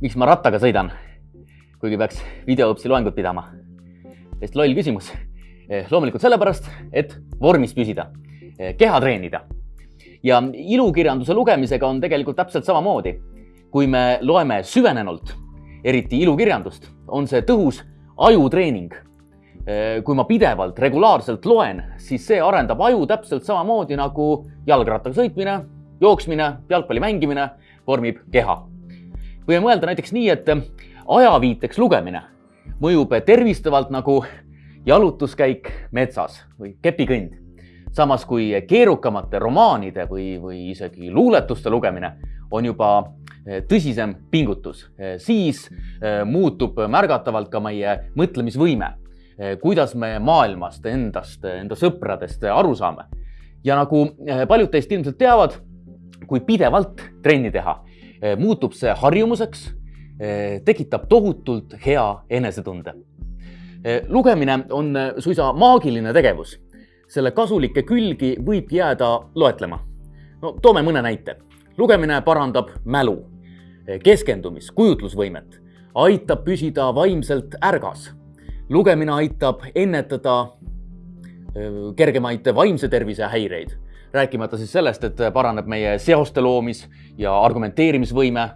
miks ma rattaga sõidan, kuigi peaks videoõpsi loengut pidama? täiesti loll küsimus. loomulikult sellepärast, et vormis püsida, keha treenida. ja ilukirjanduse lugemisega on tegelikult täpselt samamoodi. kui me loeme süvenenult, eriti ilukirjandust, on see tõhus ajutreening. kui ma pidevalt, regulaarselt loen, siis see arendab aju täpselt samamoodi nagu jalgrattaga sõitmine, jooksmine, jalgpalli mängimine vormib keha võime mõelda näiteks nii, et ajaviiteks lugemine mõjub tervistavalt nagu jalutuskäik metsas või kepikõnd. samas kui keerukamate romaanide või, või isegi luuletuste lugemine on juba eh, tõsisem pingutus, siis muutub märgatavalt ka meie mõtlemisvõime, kuidas me maailmast, endast, enda sõpradest aru saame. ja nagu paljud teist ilmselt teavad, kui pidevalt trenni teha, Eh, muutub see harjumuseks, eh, tekitab tohutult hea enesetunde. Eh, lugemine on suisa maagiline tegevus. selle kasulikke külgi võib jääda loetlema. no toome mõne näite. lugemine parandab mälu, keskendumist, kujutlusvõimet, aitab püsida vaimselt ärgas. lugemine aitab ennetada kergemaid vaimse tervise häireid rääkimata siis sellest, et paraneb meie seoste loomis ja argumenteerimisvõime,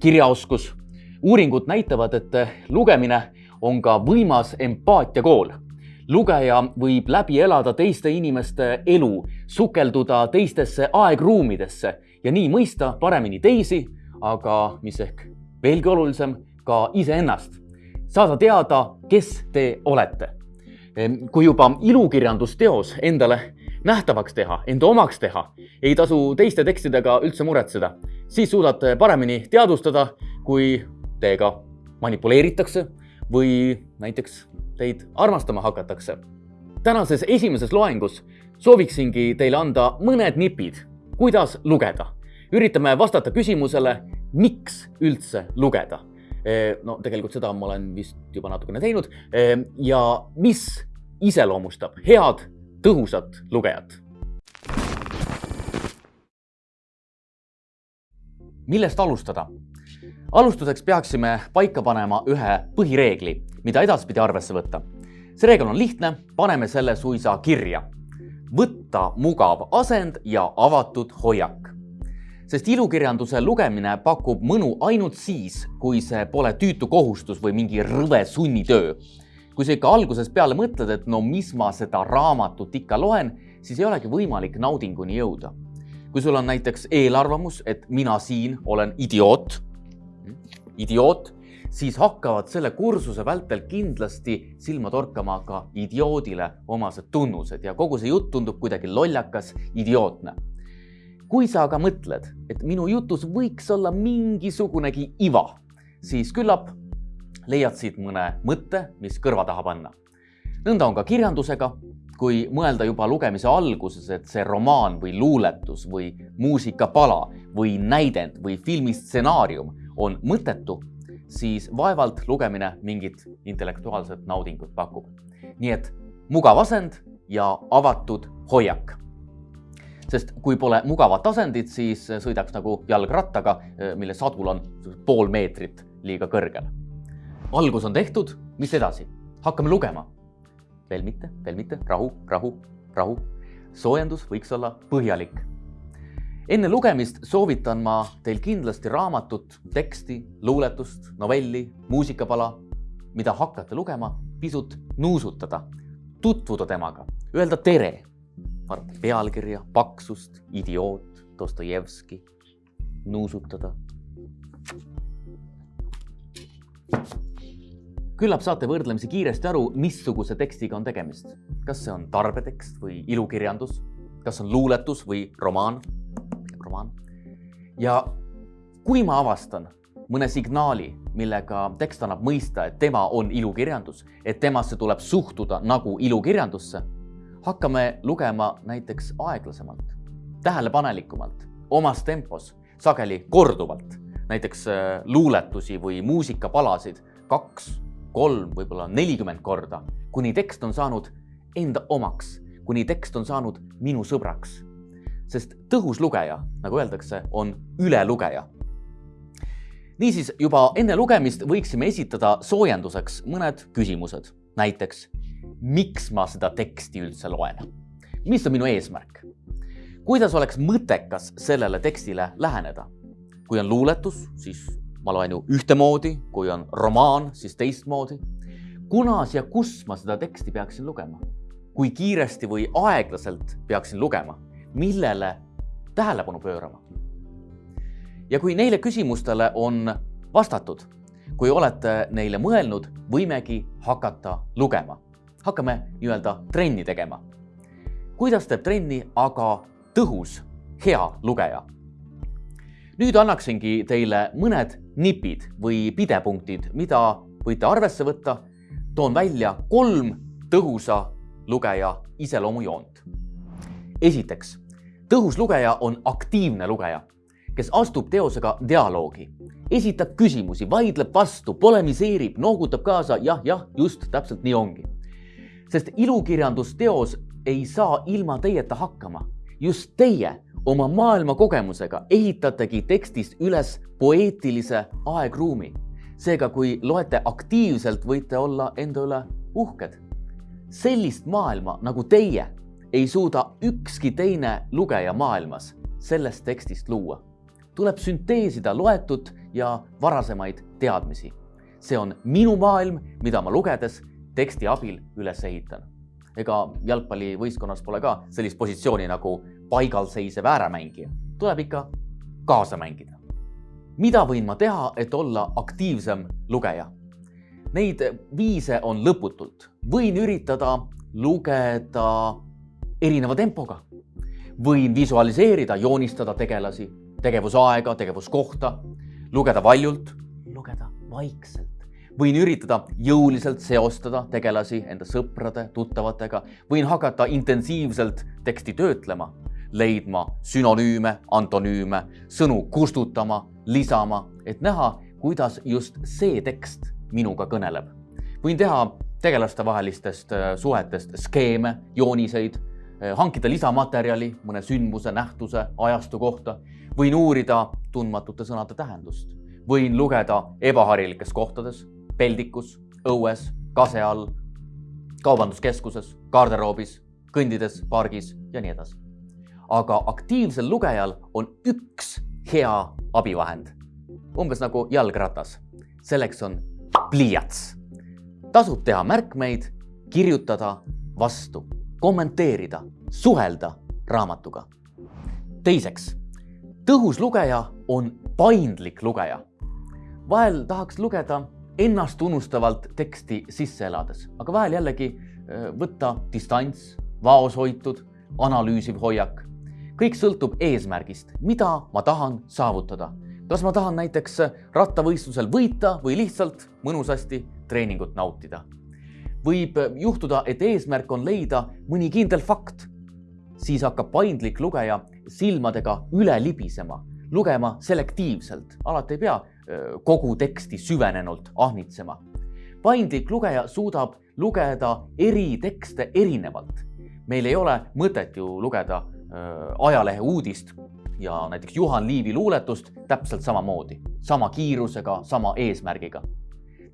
kirjaoskus. uuringud näitavad, et lugemine on ka võimas empaatiakool. lugeja võib läbi elada teiste inimeste elu, sukelduda teistesse aegruumidesse ja nii mõista paremini teisi, aga mis ehk veelgi olulisem, ka iseennast. saada teada, kes te olete. kui juba ilukirjandusteos endale nähtavaks teha, enda omaks teha, ei tasu teiste tekstidega üldse muretseda. siis suudate paremini teadvustada, kui teiega manipuleeritakse või näiteks teid armastama hakatakse. tänases esimeses loengus sooviksingi teile anda mõned nipid, kuidas lugeda. üritame vastata küsimusele, miks üldse lugeda. E, no tegelikult seda ma olen vist juba natukene teinud e, ja mis iseloomustab head tõhusat lugejat. millest alustada? alustuseks peaksime paika panema ühe põhireegli, mida edaspidi arvesse võtta. see reegel on lihtne, paneme selle suisa kirja. võtta mugav asend ja avatud hoiak. sest ilukirjanduse lugemine pakub mõnu ainult siis, kui see pole tüütu kohustus või mingi rõve sunnitöö kui sa ikka algusest peale mõtled, et no mis ma seda raamatut ikka loen, siis ei olegi võimalik naudinguni jõuda. kui sul on näiteks eelarvamus, et mina siin olen idioot, idioot, siis hakkavad selle kursuse vältel kindlasti silma torkama ka idioodile omased tunnused ja kogu see jutt tundub kuidagi lollakas, idiootne. kui sa aga mõtled, et minu jutus võiks olla mingisugunegi iva, siis küllap leiad siit mõne mõtte, mis kõrva taha panna. nõnda on ka kirjandusega, kui mõelda juba lugemise alguses, et see romaan või luuletus või muusikapala või näidend või filmistsenaarium on mõttetu, siis vaevalt lugemine mingit intellektuaalset naudingut pakub. nii et mugav asend ja avatud hoiak sest kui pole mugavat asendit, siis sõidaks nagu jalgrattaga, mille sadul on pool meetrit liiga kõrgel algus on tehtud, mis edasi? hakkame lugema. veel mitte, veel mitte, rahu, rahu, rahu. soojendus võiks olla põhjalik. enne lugemist soovitan ma teil kindlasti raamatut, teksti, luuletust, novelli, muusikapala, mida hakkate lugema, pisut nuusutada, tutvuda temaga, öelda tere, vaadata pealkirja, paksust, idioot, Dostojevski, nuusutada küllap saate võrdlemisi kiiresti aru, missuguse tekstiga on tegemist. kas see on tarbetekst või ilukirjandus, kas on luuletus või romaan, romaan. ja kui ma avastan mõne signaali, millega tekst annab mõista, et tema on ilukirjandus, et temasse tuleb suhtuda nagu ilukirjandusse, hakkame lugema näiteks aeglasemalt, tähelepanelikumalt, omas tempos, sageli korduvalt, näiteks äh, luuletusi või muusikapalasid kaks kolm, võib-olla nelikümmend korda, kuni tekst on saanud enda omaks, kuni tekst on saanud minu sõbraks. sest tõhus lugeja, nagu öeldakse, on ülelugeja. niisiis juba enne lugemist võiksime esitada soojenduseks mõned küsimused, näiteks miks ma seda teksti üldse loen? mis on minu eesmärk? kuidas oleks mõttekas sellele tekstile läheneda? kui on luuletus, siis ma loen ju ühtemoodi, kui on romaan, siis teistmoodi. kunas ja kus ma seda teksti peaksin lugema? kui kiiresti või aeglaselt peaksin lugema? millele tähelepanu pöörama? ja kui neile küsimustele on vastatud, kui olete neile mõelnud, võimegi hakata lugema hakkame nii-öelda trenni tegema. kuidas teeb trenni aga tõhus, hea lugeja? Nüüd annaksingi teile mõned nipid või pidepunktid, mida võite arvesse võtta. toon välja kolm tõhusa lugeja iseloomujoont. esiteks, tõhus lugeja on aktiivne lugeja, kes astub teosega dialoogi, esitab küsimusi, vaidleb vastu, polemiseerib, noogutab kaasa, jah, jah, just täpselt nii ongi sest ilukirjandusteos ei saa ilma teieta hakkama. just teie oma maailmakogemusega ehitategi tekstist üles poeetilise aegruumi. seega, kui loete aktiivselt, võite olla enda üle uhked. sellist maailma nagu teie ei suuda ükski teine lugeja maailmas sellest tekstist luua. tuleb sünteesida loetut ja varasemaid teadmisi. see on minu maailm, mida ma lugedes teksti abil üles ehitan. ega jalgpallivõistkonnas pole ka sellist positsiooni nagu paigalseisev ääremängija, tuleb ikka kaasa mängida. mida võin ma teha, et olla aktiivsem lugeja? Neid viise on lõputult, võin üritada lugeda erineva tempoga, võin visualiseerida, joonistada tegelasi, tegevusaega, tegevuskohta, lugeda valjult, lugeda vaikselt. Võin üritada jõuliselt seostada tegelasi enda sõprade, tuttavatega, võin hakata intensiivselt teksti töötlema, leidma sünonüüme, antonüüme, sõnu kustutama, lisama, et näha, kuidas just see tekst minuga kõneleb. võin teha tegelastevahelistest äh, suhetest skeeme, jooniseid, äh, hankida lisamaterjali mõne sündmuse, nähtuse, ajastu kohta, võin uurida tundmatute sõnade tähendust, võin lugeda ebaharilikes kohtades peldikus, õues, kase all, kaubanduskeskuses, garderoobis, kõndides pargis ja nii edasi. Aga aktiivsel lugejal on üks hea abivahend, umbes nagu jalgratas. selleks on pliiats. tasub teha märkmeid, kirjutada vastu, kommenteerida, suhelda raamatuga. teiseks, tõhus lugeja on paindlik lugeja. vahel tahaks lugeda ennastunustavalt teksti sisse elades, aga vahel jällegi äh, võtta distants, vaoshoitud, analüüsiv hoiak. Kõik sõltub eesmärgist, mida ma tahan saavutada. kas ma tahan näiteks rattavõistlusel võita või lihtsalt mõnusasti treeningut nautida. võib juhtuda, et eesmärk on leida mõni kindel fakt. siis hakkab paindlik lugeja silmadega üle libisema, lugema selektiivselt, alati ei pea kogu teksti süvenenult ahnitsema. paindlik lugeja suudab lugeda eri tekste erinevalt. meil ei ole mõtet ju lugeda ajalehe uudist ja näiteks Juhan Liivi luuletust täpselt samamoodi, sama kiirusega, sama eesmärgiga.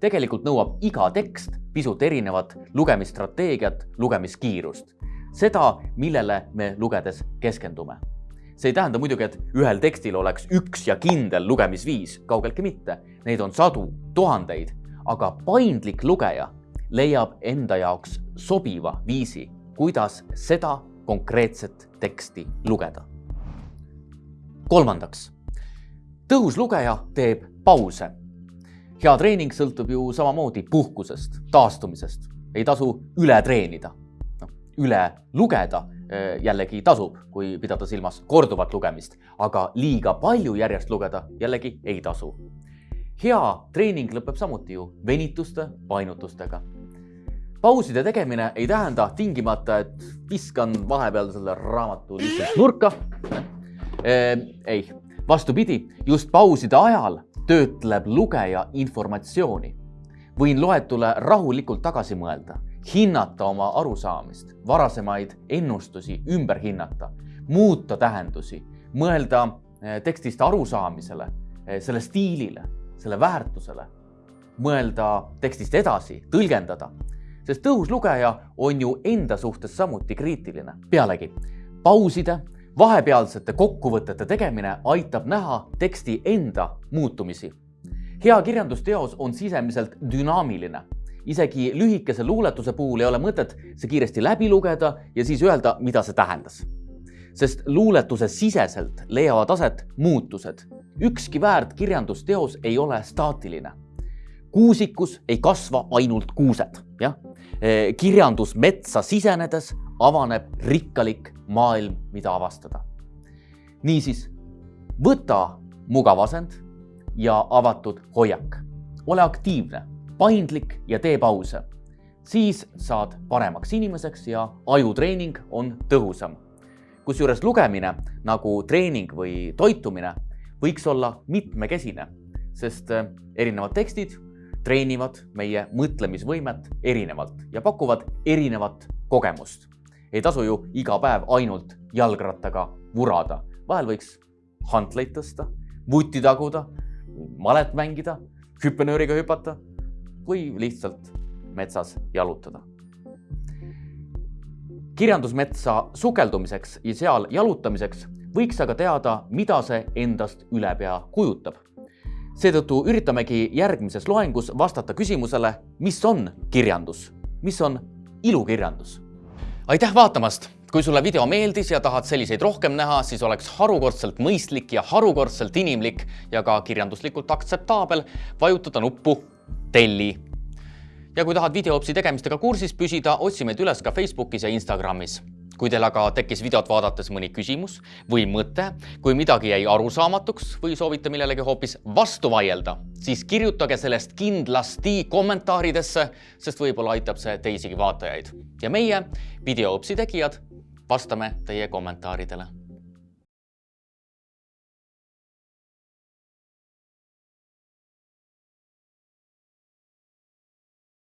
tegelikult nõuab iga tekst pisut erinevat lugemisstrateegiat, lugemiskiirust, seda, millele me lugedes keskendume see ei tähenda muidugi, et ühel tekstil oleks üks ja kindel lugemisviis, kaugeltki mitte. Neid on sadu, tuhandeid, aga paindlik lugeja leiab enda jaoks sobiva viisi, kuidas seda konkreetset teksti lugeda. kolmandaks, tõhus lugeja teeb pause. hea treening sõltub ju samamoodi puhkusest, taastumisest, ei tasu üle treenida. noh, üle lugeda Äh, jällegi tasub, kui pidada silmas korduvat lugemist, aga liiga palju järjest lugeda jällegi ei tasu. hea treening lõpeb samuti ju venituste, painutustega. Pauside tegemine ei tähenda tingimata, et viskan vahepeal selle raamatu lihtsalt nurka. Äh, ei, vastupidi, just pauside ajal töötleb lugeja informatsiooni. võin loetule rahulikult tagasi mõelda hinnata oma arusaamist, varasemaid ennustusi ümber hinnata, muuta tähendusi, mõelda eh, tekstist arusaamisele, eh, selle stiilile, selle väärtusele, mõelda tekstist edasi, tõlgendada. Sest tõhus lugeja on ju enda suhtes samuti kriitiline. pealegi pauside, vahepealsete kokkuvõtete tegemine aitab näha teksti enda muutumisi. hea kirjandusteos on sisemiselt dünaamiline isegi lühikese luuletuse puhul ei ole mõtet see kiiresti läbi lugeda ja siis öelda, mida see tähendas. sest luuletuse siseselt leiavad aset muutused. ükski väärt kirjandusteos ei ole staatiline. kuusikus ei kasva ainult kuused, jah. E, kirjandusmetsa sisenedes avaneb rikkalik maailm, mida avastada. niisiis, võta mugav asend ja avatud hoiak. ole aktiivne paindlik ja tee pause. siis saad paremaks inimeseks ja ajutreening on tõhusam. kusjuures lugemine nagu treening või toitumine võiks olla mitmekesine, sest äh, erinevad tekstid treenivad meie mõtlemisvõimet erinevalt ja pakuvad erinevat kogemust. ei tasu ju iga päev ainult jalgrattaga vurada, vahel võiks hantleid tõsta, vutti taguda, malet mängida, hüppenööriga hüpata või lihtsalt metsas jalutada. kirjandusmetsa sukeldumiseks ja seal jalutamiseks võiks aga teada, mida see endast ülepea kujutab. Seetõttu üritamegi järgmises loengus vastata küsimusele, mis on kirjandus, mis on ilukirjandus. aitäh vaatamast! kui sulle video meeldis ja tahad selliseid rohkem näha, siis oleks harukordselt mõistlik ja harukordselt inimlik ja ka kirjanduslikult aktseptaabel vajutada nuppu telli. ja kui tahad videoopsi tegemistega kursis püsida, otsi meid üles ka Facebookis ja Instagramis. Kui teil aga tekkis videot vaadates mõni küsimus või mõte, kui midagi jäi arusaamatuks või soovite millelegi hoopis vastu vaielda, siis kirjutage sellest kindlasti kommentaaridesse, sest võib-olla aitab see teisigi vaatajaid. ja meie, videoopsi tegijad, vastame teie kommentaaridele